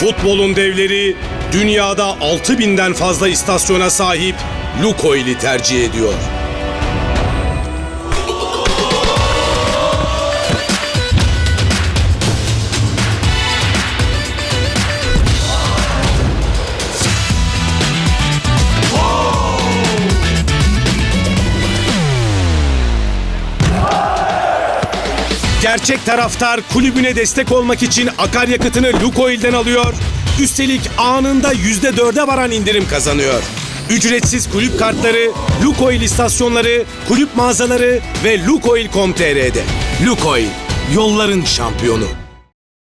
Futbolun devleri dünyada 6000'den fazla istasyona sahip Lukoil'i tercih ediyor. Gerçek taraftar kulübüne destek olmak için akaryakıtını Lukoil'den alıyor. Üstelik anında %4'e varan indirim kazanıyor. Ücretsiz kulüp kartları, Lukoil istasyonları, kulüp mağazaları ve Lukoil.com.tr'de. Lukoil, yolların şampiyonu.